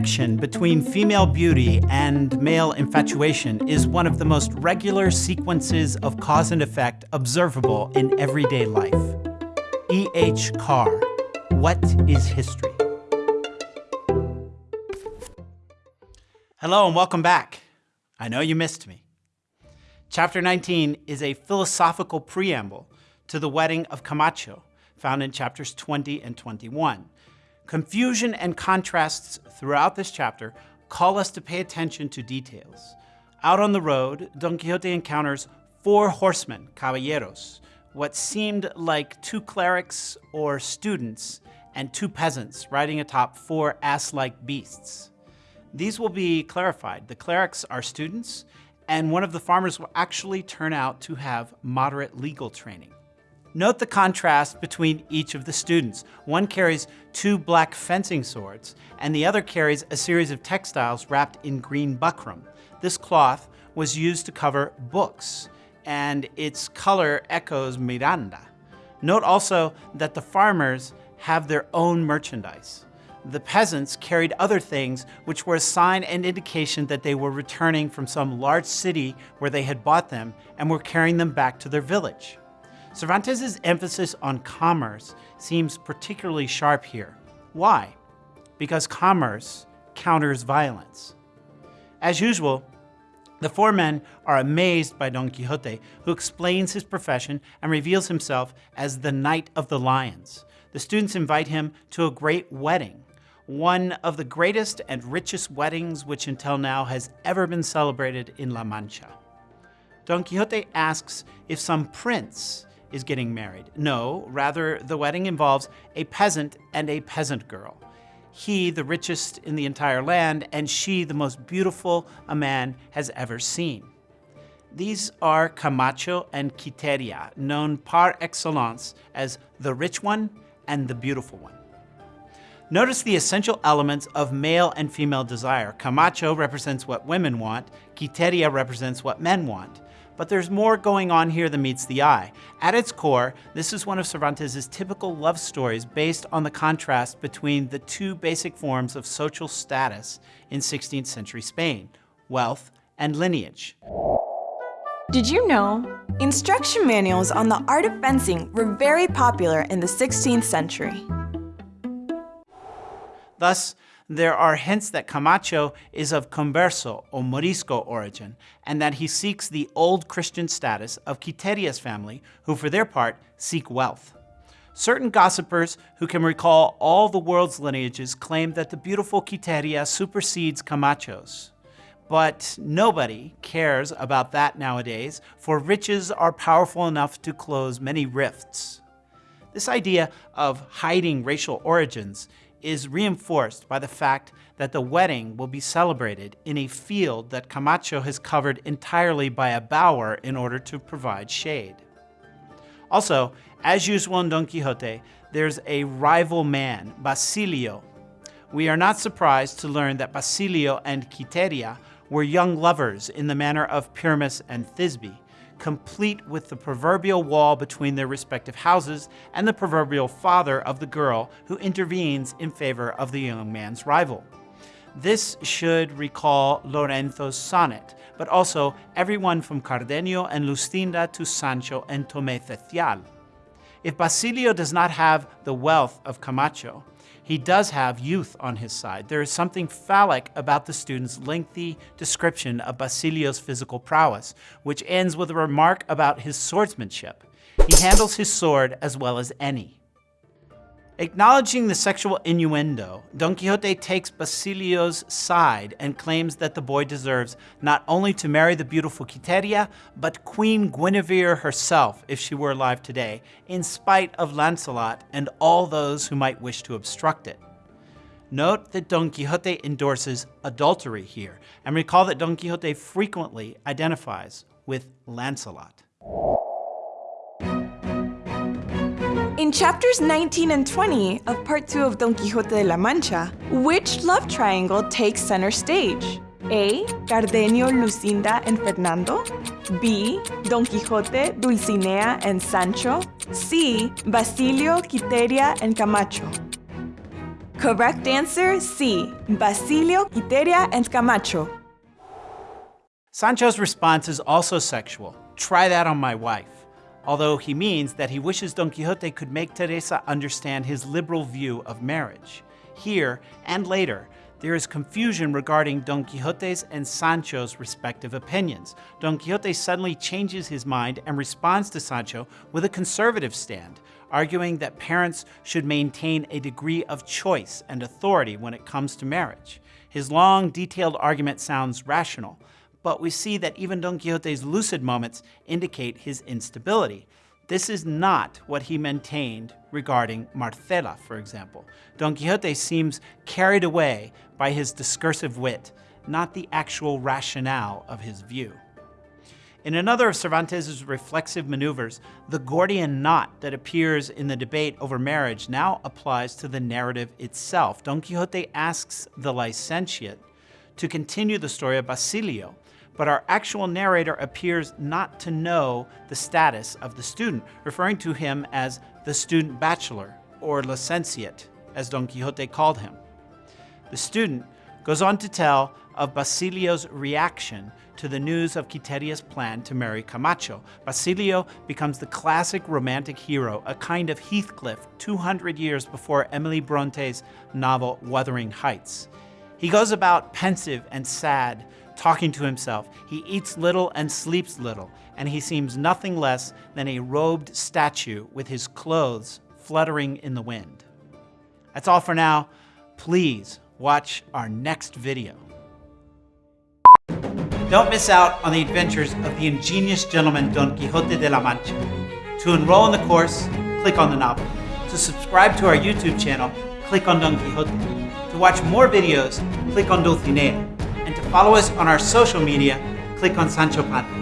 connection between female beauty and male infatuation is one of the most regular sequences of cause and effect observable in everyday life. E. H. Carr, What is History? Hello and welcome back. I know you missed me. Chapter 19 is a philosophical preamble to the wedding of Camacho, found in chapters 20 and 21. Confusion and contrasts throughout this chapter call us to pay attention to details. Out on the road, Don Quixote encounters four horsemen, caballeros, what seemed like two clerics or students, and two peasants riding atop four ass-like beasts. These will be clarified. The clerics are students, and one of the farmers will actually turn out to have moderate legal training. Note the contrast between each of the students. One carries two black fencing swords, and the other carries a series of textiles wrapped in green buckram. This cloth was used to cover books, and its color echoes Miranda. Note also that the farmers have their own merchandise. The peasants carried other things which were a sign and indication that they were returning from some large city where they had bought them and were carrying them back to their village. Cervantes' emphasis on commerce seems particularly sharp here. Why? Because commerce counters violence. As usual, the four men are amazed by Don Quixote, who explains his profession and reveals himself as the Knight of the Lions. The students invite him to a great wedding, one of the greatest and richest weddings which until now has ever been celebrated in La Mancha. Don Quixote asks if some prince is getting married. No, rather the wedding involves a peasant and a peasant girl. He, the richest in the entire land, and she, the most beautiful a man has ever seen. These are Camacho and Quiteria, known par excellence as the rich one and the beautiful one. Notice the essential elements of male and female desire. Camacho represents what women want, Quiteria represents what men want. But there's more going on here than meets the eye. At its core, this is one of Cervantes' typical love stories based on the contrast between the two basic forms of social status in 16th century Spain, wealth and lineage. Did you know? Instruction manuals on the art of fencing were very popular in the 16th century. Thus, there are hints that Camacho is of Converso or Morisco origin, and that he seeks the old Christian status of Quiteria's family, who for their part seek wealth. Certain gossipers who can recall all the world's lineages claim that the beautiful Quiteria supersedes Camacho's. But nobody cares about that nowadays, for riches are powerful enough to close many rifts. This idea of hiding racial origins is reinforced by the fact that the wedding will be celebrated in a field that Camacho has covered entirely by a bower in order to provide shade. Also, as usual in Don Quixote, there's a rival man, Basilio. We are not surprised to learn that Basilio and Quiteria were young lovers in the manner of Pyramus and Thisbe, complete with the proverbial wall between their respective houses and the proverbial father of the girl who intervenes in favor of the young man's rival. This should recall Lorenzo's sonnet, but also everyone from Cardenio and Luscinda to Sancho and Tomé Cecial. If Basilio does not have the wealth of Camacho, he does have youth on his side. There is something phallic about the student's lengthy description of Basilio's physical prowess, which ends with a remark about his swordsmanship. He handles his sword as well as any. Acknowledging the sexual innuendo, Don Quixote takes Basilio's side and claims that the boy deserves not only to marry the beautiful Quiteria, but Queen Guinevere herself if she were alive today, in spite of Lancelot and all those who might wish to obstruct it. Note that Don Quixote endorses adultery here, and recall that Don Quixote frequently identifies with Lancelot. In chapters 19 and 20 of Part 2 of Don Quixote de la Mancha, which love triangle takes center stage? A. Cardenio, Lucinda, and Fernando. B. Don Quixote, Dulcinea, and Sancho. C. Basilio, Quiteria, and Camacho. Correct answer C. Basilio, Quiteria, and Camacho. Sancho's response is also sexual. Try that on my wife. Although he means that he wishes Don Quixote could make Teresa understand his liberal view of marriage. Here and later, there is confusion regarding Don Quixote's and Sancho's respective opinions. Don Quixote suddenly changes his mind and responds to Sancho with a conservative stand, arguing that parents should maintain a degree of choice and authority when it comes to marriage. His long, detailed argument sounds rational, but we see that even Don Quixote's lucid moments indicate his instability. This is not what he maintained regarding Marcela, for example. Don Quixote seems carried away by his discursive wit, not the actual rationale of his view. In another of Cervantes' reflexive maneuvers, the Gordian knot that appears in the debate over marriage now applies to the narrative itself. Don Quixote asks the licentiate to continue the story of Basilio, but our actual narrator appears not to know the status of the student, referring to him as the student bachelor, or licentiate, as Don Quixote called him. The student goes on to tell of Basilio's reaction to the news of Quiteria's plan to marry Camacho. Basilio becomes the classic romantic hero, a kind of Heathcliff 200 years before Emily Bronte's novel Wuthering Heights. He goes about pensive and sad, talking to himself. He eats little and sleeps little, and he seems nothing less than a robed statue with his clothes fluttering in the wind. That's all for now. Please watch our next video. Don't miss out on the adventures of the ingenious gentleman Don Quixote de la Mancha. To enroll in the course, click on the novel. To subscribe to our YouTube channel, click on Don Quixote. To watch more videos, click on Dulcinea follow us on our social media, click on Sancho Panza.